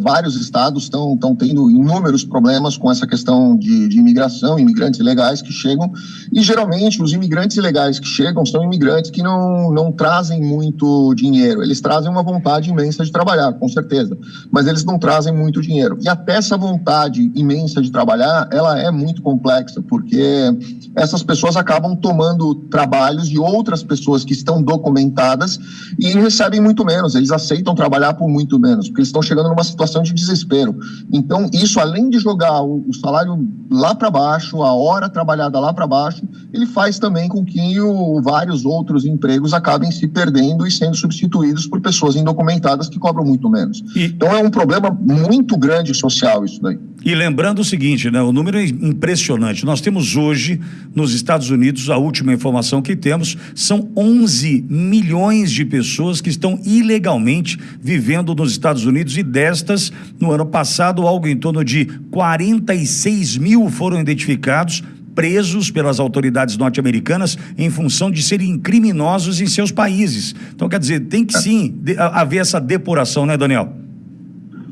vários estados estão tendo inúmeros problemas com essa questão de, de, imigração, imigrantes ilegais que chegam, e geralmente os imigrantes ilegais que chegam são imigrantes que não, não trazem muito dinheiro, eles trazem uma vontade imensa de trabalhar, com certeza, mas eles não trazem muito dinheiro. E até essa vontade imensa de trabalhar, ela é muito complexa, porque essas pessoas acabam tomando trabalhos de outras pessoas que estão documentadas e recebem muito menos, eles aceitam trabalhar por muito menos, porque eles estão chegando numa situação de desespero. Então, isso, além de jogar o, o salário lá para baixo, a hora trabalhada lá para baixo, ele faz também com que o, vários outros empregos acabem se perdendo e sendo substituídos por pessoas indocumentadas que cobram muito menos. E... Então, é um problema muito grande social isso daí. E lembrando o seguinte, né, o número é impressionante. Nós temos hoje, nos Estados Unidos, a última informação que temos, são 11 milhões de pessoas que estão ilegalmente vivendo nos Estados Unidos e destas, no ano passado, algo em torno de 46 mil foram identificados presos pelas autoridades norte-americanas em função de serem criminosos em seus países. Então, quer dizer, tem que sim haver essa depuração, né, Daniel?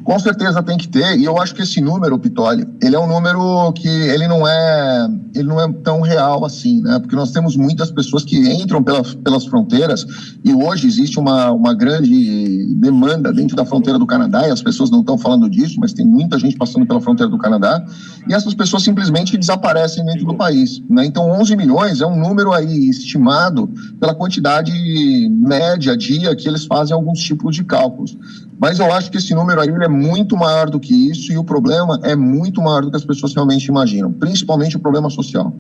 Com certeza tem que ter, e eu acho que esse número, Pitoli, ele é um número que ele não é, ele não é tão real assim, né? Porque nós temos muitas pessoas que entram pelas, pelas fronteiras e hoje existe uma, uma grande demanda dentro da fronteira do Canadá, e as pessoas não estão falando disso, mas tem muita gente passando pela fronteira do Canadá, e essas pessoas simplesmente desaparecem dentro do país, né? Então 11 milhões é um número aí estimado pela quantidade média dia que eles fazem alguns tipos de cálculos. Mas eu acho que esse número aí é muito maior do que isso e o problema é muito maior do que as pessoas realmente imaginam, principalmente o problema social.